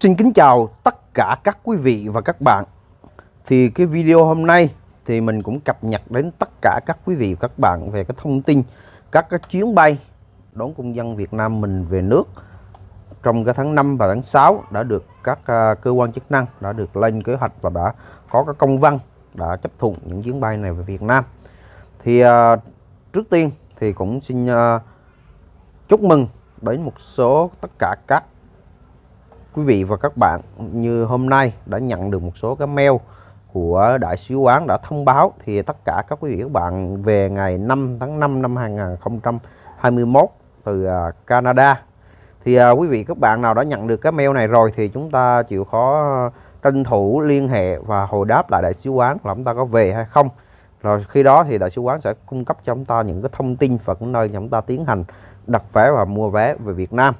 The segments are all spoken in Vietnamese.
Xin kính chào tất cả các quý vị và các bạn. Thì cái video hôm nay thì mình cũng cập nhật đến tất cả các quý vị và các bạn về cái thông tin các cái chuyến bay đón công dân Việt Nam mình về nước trong cái tháng 5 và tháng 6 đã được các à, cơ quan chức năng đã được lên kế hoạch và đã có cái công văn đã chấp thuận những chuyến bay này về Việt Nam. Thì uh, trước tiên thì cũng xin uh, chúc mừng đến một số tất cả các quý vị và các bạn như hôm nay đã nhận được một số cái mail của đại sứ quán đã thông báo thì tất cả các quý vị các bạn về ngày 5 tháng 5 năm 2021 từ à, Canada. Thì à, quý vị các bạn nào đã nhận được cái mail này rồi thì chúng ta chịu khó tranh thủ liên hệ và hồi đáp lại đại sứ quán là chúng ta có về hay không. Rồi khi đó thì đại sứ quán sẽ cung cấp cho chúng ta những cái thông tin và những nơi chúng ta tiến hành đặt vé và mua vé về Việt Nam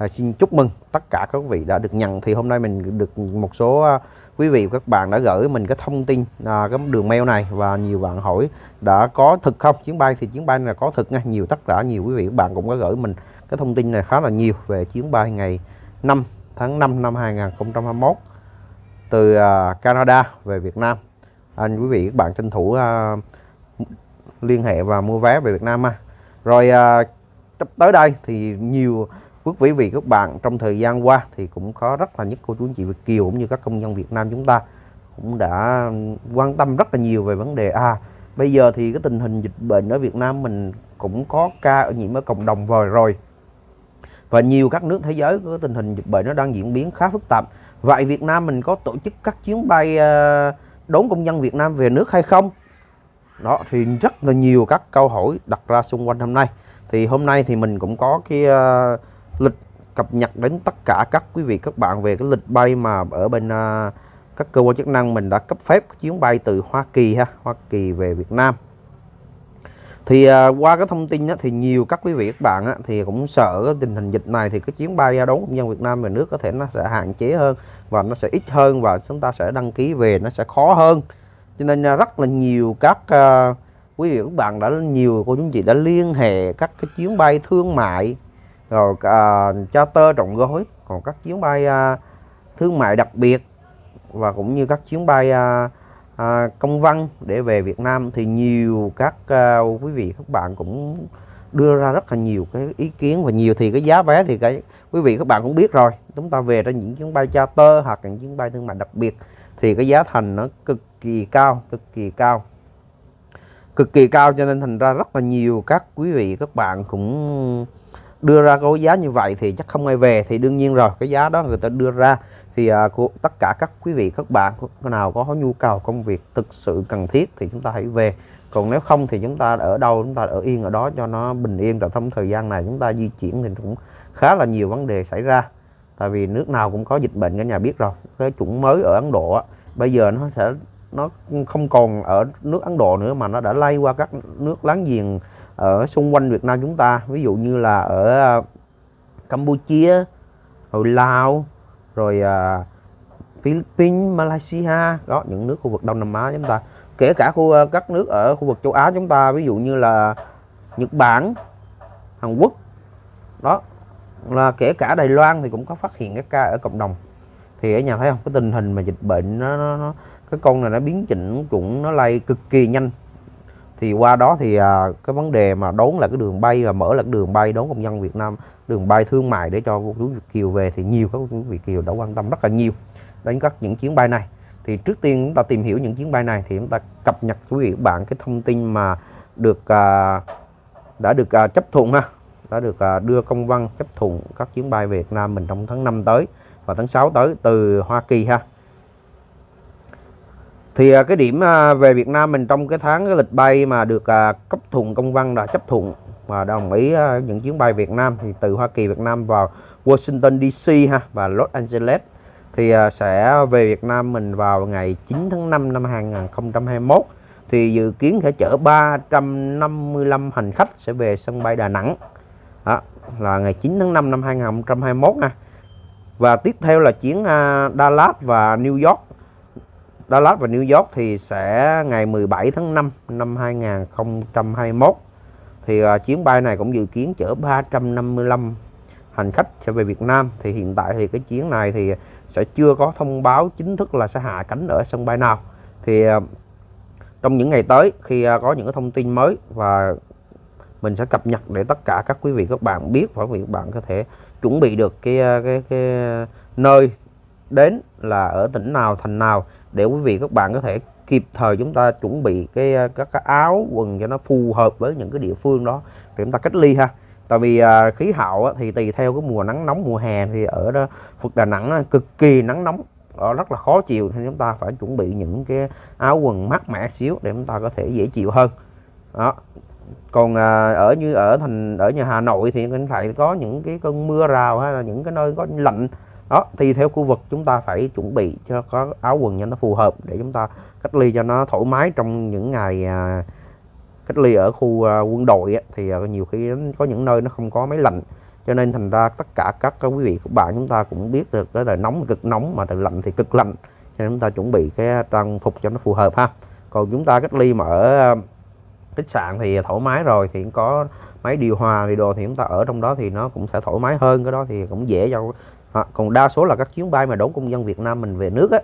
à, xin chúc mừng tất cả các quý vị đã được nhận. Thì hôm nay mình được một số à, quý vị và các bạn đã gửi mình cái thông tin à, cái đường mail này và nhiều bạn hỏi đã có thực không? Chuyến bay thì chuyến bay là có thực nha. Nhiều tất cả nhiều quý vị các bạn cũng có gửi mình cái thông tin này khá là nhiều về chuyến bay ngày 5 tháng 5 năm 2021 từ à, Canada về Việt Nam. Anh quý vị các bạn tranh thủ à, liên hệ và mua vé về Việt Nam ha. Rồi à, tới đây thì nhiều quý vị các bạn. Trong thời gian qua thì cũng có rất là nhất cô chú anh chị Việt kiều cũng như các công dân Việt Nam chúng ta cũng đã quan tâm rất là nhiều về vấn đề. À bây giờ thì cái tình hình dịch bệnh ở Việt Nam mình cũng có ca ở nhiễm ở cộng đồng vời rồi. Và nhiều các nước thế giới có tình hình dịch bệnh nó đang diễn biến khá phức tạp. Vậy Việt Nam mình có tổ chức các chuyến bay ờ, đón công dân Việt Nam về nước hay không? Đó thì rất là nhiều các câu hỏi đặt ra xung quanh hôm nay. Thì hôm nay thì mình cũng có cái uh, lịch cập nhật đến tất cả các quý vị các bạn về cái lịch bay mà ở bên uh, các cơ quan chức năng mình đã cấp phép chuyến bay từ Hoa Kỳ ha Hoa Kỳ về Việt Nam. Thì uh, qua cái thông tin đó, thì nhiều các quý vị các bạn á, thì cũng sợ cái tình hình dịch này thì cái chuyến bay đón công dân Việt Nam về nước có thể nó sẽ hạn chế hơn và nó sẽ ít hơn và chúng ta sẽ đăng ký về nó sẽ khó hơn. Cho nên uh, rất là nhiều các uh, quý vị các bạn đã nhiều cô chú chị đã liên hệ các cái chuyến bay thương mại rồi à, charter trọng gói còn các chuyến bay à, thương mại đặc biệt và cũng như các chuyến bay à, à, công văn để về Việt Nam thì nhiều các à, quý vị các bạn cũng đưa ra rất là nhiều cái ý kiến và nhiều thì cái giá vé thì cái quý vị các bạn cũng biết rồi. Chúng ta về ra những chuyến bay charter hoặc những chuyến bay thương mại đặc biệt thì cái giá thành nó cực kỳ cao cực kỳ cao. Cực kỳ cao cho nên thành ra rất là nhiều các quý vị các bạn cũng đưa ra cái giá như vậy thì chắc không ai về. Thì đương nhiên rồi cái giá đó người ta đưa ra thì à, của tất cả các quý vị các bạn nào có nhu cầu công việc thực sự cần thiết thì chúng ta hãy về. Còn nếu không thì chúng ta ở đâu chúng ta ở yên ở đó cho nó bình yên. Rồi trong thời gian này chúng ta di chuyển thì cũng khá là nhiều vấn đề xảy ra. Tại vì nước nào cũng có dịch bệnh cả nhà biết rồi. Cái chủng mới ở Ấn Độ bây giờ nó sẽ nó không còn ở nước Ấn Độ nữa mà nó đã lây qua các nước láng giềng ở xung quanh Việt Nam chúng ta. Ví dụ như là ở à, Campuchia rồi Lào rồi uh, Philippines Malaysia đó những nước khu vực Đông Nam Á chúng ta. Kể cả khu à, các nước ở khu vực châu Á chúng ta ví dụ như là Nhật Bản Hàn Quốc đó. Là kể cả Đài Loan thì cũng có phát hiện các ca ở cộng đồng. Thì ở nhà thấy không? Cái tình hình mà dịch bệnh nó, nó, nó cái con này nó biến chỉnh chủng nó lây cực kỳ nhanh thì qua đó thì à, cái vấn đề mà đón là cái đường bay và mở là cái đường bay đón công dân Việt Nam đường bay thương mại để cho cô chú Việt Kiều về thì nhiều các cô chú Việt Kiều đã quan tâm rất là nhiều đến các những chuyến bay này. Thì trước tiên chúng ta tìm hiểu những chuyến bay này thì chúng ta cập nhật quý vị bạn cái thông tin mà được à, đã được à, chấp thuận ha đã được à, đưa công văn chấp thuận các chuyến bay về Việt Nam mình trong tháng 5 tới và tháng 6 tới từ Hoa Kỳ ha thì à, cái điểm à, về Việt Nam mình trong cái tháng cái lịch bay mà được à, cấp thuận công văn đã chấp thuận và đồng ý những chuyến bay Việt Nam thì từ Hoa Kỳ Việt Nam vào Washington DC ha và Los Angeles. Thì sẽ về Việt Nam mình vào ngày 9 tháng 5 năm 2021 thì dự kiến sẽ chở 355 hành khách sẽ về sân bay Đà Nẵng. Đó, là ngày 9 tháng 5 năm 2021 ha. Và tiếp theo là chuyến Dallas và New York. Dallas và New York thì sẽ ngày 17 tháng 5 năm 2021 thì uh, chuyến bay này cũng dự kiến chở 355 hành khách sẽ về Việt Nam. Thì hiện tại thì cái chuyến này thì sẽ chưa có thông báo chính thức là sẽ hạ cánh ở sân bay nào. Thì uh, trong những ngày tới khi uh, có những cái thông tin mới và mình sẽ cập nhật để tất cả các quý vị các bạn biết và quý vị các bạn có thể chuẩn bị được cái cái cái nơi đến là ở tỉnh nào thành nào để quý vị các bạn có thể kịp thời chúng ta chuẩn bị cái à, các cái áo quần cho nó phù hợp với những cái địa phương đó để chúng ta cách ly ha. Tại vì à, khí hậu á, thì tùy theo cái mùa nắng nóng mùa hè thì ở đó Phật Đà Nẵng á, cực kỳ nắng nóng đó rất là khó chịu. Nên chúng ta phải chuẩn bị những cái áo quần mát mẻ xíu để chúng ta có thể dễ chịu hơn. Đó. Còn à, ở như ở thành ở nhà Hà Nội thì có thể có những cái cơn mưa rào hay là những cái nơi có lạnh đó thì theo khu vực chúng ta phải chuẩn bị cho có áo quần cho nó phù hợp để chúng ta cách ly cho nó thoải mái trong những ngày à, cách ly ở khu à, quân đội á, thì à, nhiều khi có những nơi nó không có máy lạnh cho nên thành ra tất cả các quý vị các bạn chúng ta cũng biết được đó là nóng cực nóng mà từ lạnh thì cực lạnh. Cho nên chúng ta chuẩn bị cái trang phục cho nó phù hợp ha. Còn chúng ta cách ly mà ở à, khách sạn thì thoải mái rồi thì có máy điều hòa thì đồ thì chúng ta ở trong đó thì nó cũng sẽ thoải mái hơn cái đó thì cũng dễ cho à, còn đa số là các chuyến bay mà đón công dân Việt Nam mình về nước á,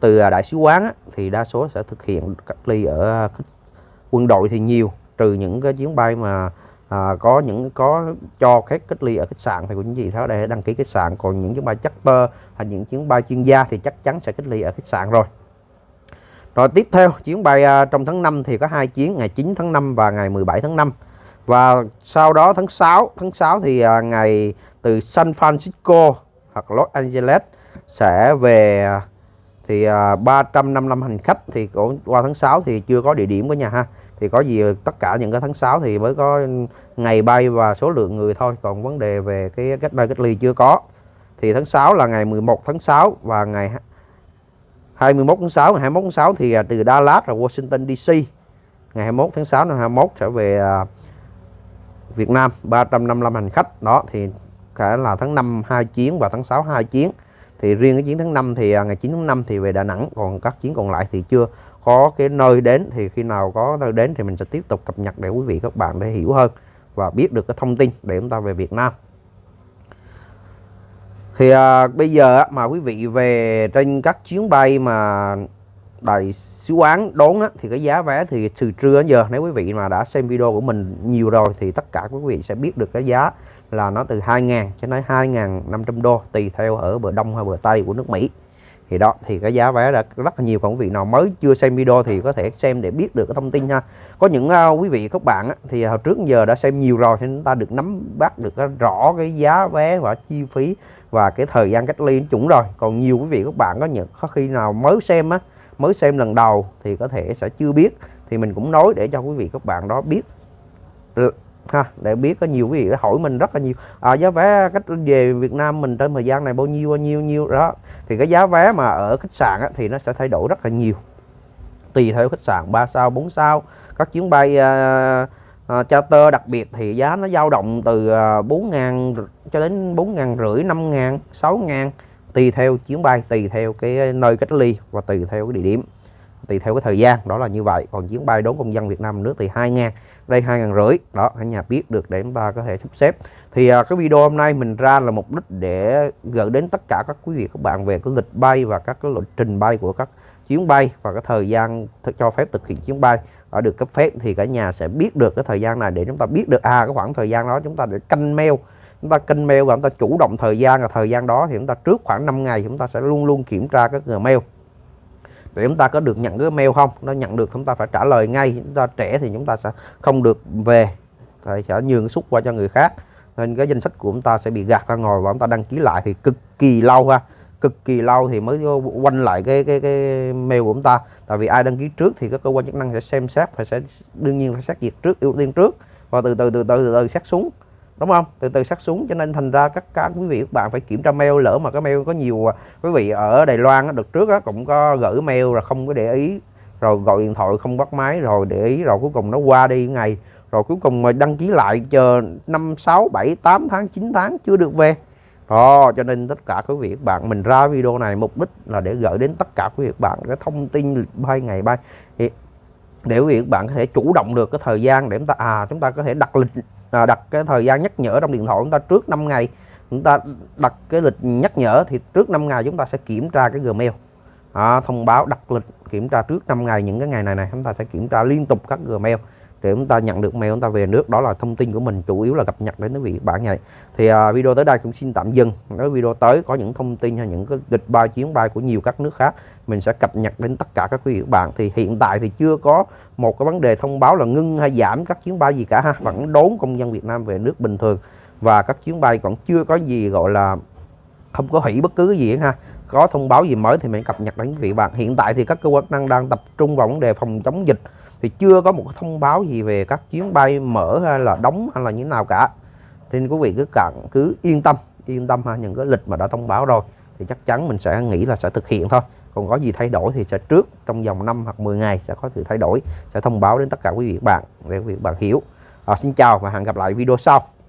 từ à, đại sứ quán á, thì đa số sẽ thực hiện cách ly ở à, quân đội thì nhiều trừ những cái chuyến bay mà à, có những có cho khách cách ly ở khách sạn thì cũng gì đó để đăng ký khách sạn. Còn những chuyến bay charter hay những chuyến bay chuyên gia thì chắc chắn sẽ cách ly ở khách sạn rồi. Rồi tiếp theo chuyến bay à, trong tháng 5 thì có hai chuyến ngày 9 tháng 5 và ngày 17 tháng 5 và sau đó tháng 6 tháng 6 thì à, ngày từ San Francisco hoặc Los Angeles sẽ về thì à, 355 hành khách thì qua tháng 6 thì chưa có địa điểm của nhà ha. Thì có gì tất cả những cái tháng 6 thì mới có ngày bay và số lượng người thôi. Còn vấn đề về cái cách đây cách ly chưa có. Thì tháng 6 là ngày 11 tháng 6 và ngày 21 tháng 6 ngày 21 tháng 6 thì à, từ Dallas và Washington DC ngày 21 tháng 6 năm 21 sẽ về à, Việt Nam 355 hành khách. Đó thì cả là tháng 5 hai chuyến và tháng 6 hai chuyến. Thì riêng cái chuyến tháng 5 thì à, ngày 9 tháng 5 thì về Đà Nẵng còn các chuyến còn lại thì chưa có cái nơi đến. Thì khi nào có nơi đến thì mình sẽ tiếp tục cập nhật để quý vị các bạn để hiểu hơn và biết được cái thông tin để chúng ta về Việt Nam. Thì à, bây giờ mà quý vị về trên các chuyến bay mà đại sứ quán đón á, thì cái giá vé thì từ trưa đến giờ nếu quý vị mà đã xem video của mình nhiều rồi thì tất cả quý vị sẽ biết được cái giá là nó từ 2.000 cho tới 2.500 đô tùy theo ở bờ đông hay bờ tây của nước Mỹ. Thì đó thì cái giá vé đã rất là nhiều. Còn quý vị nào mới chưa xem video thì có thể xem để biết được cái thông tin ha. Có những uh, quý vị các bạn á, thì hồi trước giờ đã xem nhiều rồi thì chúng ta được nắm bắt được rõ cái giá vé và chi phí và cái thời gian cách ly chuẩn rồi. Còn nhiều quý vị các bạn có những có khi nào mới xem á mới xem lần đầu thì có thể sẽ chưa biết. Thì mình cũng nói để cho quý vị các bạn đó biết ha để biết có nhiều quý vị đã hỏi mình rất là nhiều. À, giá vé cách về Việt Nam mình trong thời gian này bao nhiêu bao nhiêu nhiêu đó. Thì cái giá vé mà ở khách sạn á, thì nó sẽ thay đổi rất là nhiều. Tùy theo khách sạn 3 sao 4 sao. Các chuyến bay uh, uh, charter đặc biệt thì giá nó dao động từ à, uh, 4.000 cho đến 4.000 rưỡi 5.000 6.000 tùy theo chuyến bay tùy theo cái nơi cách ly và tùy theo cái địa điểm tùy theo cái thời gian đó là như vậy. Còn chuyến bay đón công dân Việt Nam nước thì 2 ngàn đây 2 ngàn rưỡi. Đó cả nhà biết được để chúng ta có thể sắp xếp. Thì à, cái video hôm nay mình ra là mục đích để gửi đến tất cả các quý vị các bạn về cái lịch bay và các cái lịch trình bay của các chuyến bay và cái thời gian cho phép thực hiện chuyến bay đã được cấp phép. Thì cả nhà sẽ biết được cái thời gian này để chúng ta biết được à cái khoảng thời gian đó chúng ta để canh mail chúng ta canh mail và chúng ta chủ động thời gian. Và thời gian đó thì chúng ta trước khoảng 5 ngày chúng ta sẽ luôn luôn kiểm tra các gmail để chúng ta có được nhận cái mail không? Nó nhận được chúng ta phải trả lời ngay. Chúng ta trẻ thì chúng ta sẽ không được về. Thì sẽ nhường xúc qua cho người khác. Nên cái danh sách của chúng ta sẽ bị gạt ra ngoài và chúng ta đăng ký lại thì cực kỳ lâu ha. Cực kỳ lâu thì mới quanh lại cái cái cái mail của chúng ta. Tại vì ai đăng ký trước thì các cơ quan chức năng sẽ xem xét và sẽ đương nhiên phải xét duyệt trước ưu tiên trước. Và từ từ từ từ từ, từ xét xuống đúng không? Từ từ sát xuống cho nên thành ra các các quý vị các bạn phải kiểm tra mail. Lỡ mà cái mail có nhiều à, quý vị ở Đài Loan được trước á, cũng có gửi mail rồi không có để ý. Rồi gọi điện thoại không bắt máy rồi để ý rồi cuối cùng nó qua đi ngày. Rồi cuối cùng mà đăng ký lại chờ 5 6 7 8 tháng 9 tháng chưa được về. Đó, cho nên tất cả quý vị các bạn mình ra video này mục đích là để gửi đến tất cả quý vị các bạn cái thông tin bay ngày bay. Thì để quý vị các bạn có thể chủ động được cái thời gian để chúng ta à chúng ta có thể đặt lịch à, đặt cái thời gian nhắc nhở trong điện thoại chúng ta trước 5 ngày. Chúng ta đặt cái lịch nhắc nhở thì trước 5 ngày chúng ta sẽ kiểm tra cái Gmail. À, thông báo đặt lịch kiểm tra trước 5 ngày những cái ngày này này chúng ta sẽ kiểm tra liên tục các Gmail để chúng ta nhận được mail chúng ta về nước. Đó là thông tin của mình chủ yếu là cập nhật đến quý vị bạn này thì à, video tới đây cũng xin tạm dừng. Nếu video tới có những thông tin hay những cái lịch bay chuyến bay của nhiều các nước khác mình sẽ cập nhật đến tất cả các quý vị bạn. Thì hiện tại thì chưa có một cái vấn đề thông báo là ngưng hay giảm các chuyến bay gì cả ha. Vẫn đón công dân Việt Nam về nước bình thường. Và các chuyến bay còn chưa có gì gọi là không có hủy bất cứ cái gì ha. Có thông báo gì mới thì mình cập nhật đến quý vị bạn. Hiện tại thì các cơ quan năng đang tập trung vào vấn đề phòng chống dịch thì chưa có một thông báo gì về các chuyến bay mở hay là đóng hay là như thế nào cả. Nên quý vị cứ cặn cứ yên tâm yên tâm ha những cái lịch mà đã thông báo rồi. Thì chắc chắn mình sẽ nghĩ là sẽ thực hiện thôi. Còn có gì thay đổi thì sẽ trước trong vòng 5 hoặc 10 ngày sẽ có sự thay đổi sẽ thông báo đến tất cả quý vị bạn để quý vị bạn hiểu. À, xin chào và hẹn gặp lại video sau.